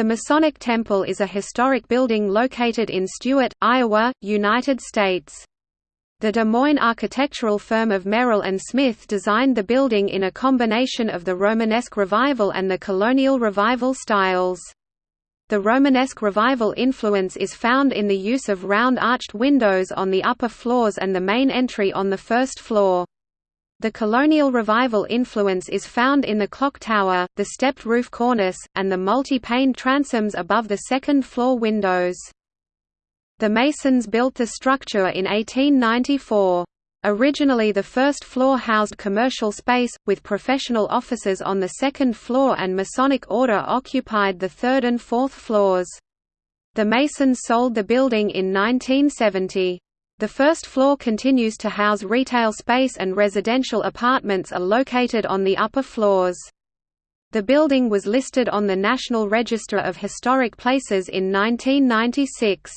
The Masonic Temple is a historic building located in Stuart, Iowa, United States. The Des Moines architectural firm of Merrill and Smith designed the building in a combination of the Romanesque Revival and the Colonial Revival styles. The Romanesque Revival influence is found in the use of round arched windows on the upper floors and the main entry on the first floor. The Colonial Revival influence is found in the clock tower, the stepped roof cornice, and the multi-pane transoms above the second-floor windows. The Masons built the structure in 1894. Originally the first floor housed commercial space, with professional offices on the second floor and Masonic Order occupied the third and fourth floors. The Masons sold the building in 1970. The first floor continues to house retail space and residential apartments are located on the upper floors. The building was listed on the National Register of Historic Places in 1996.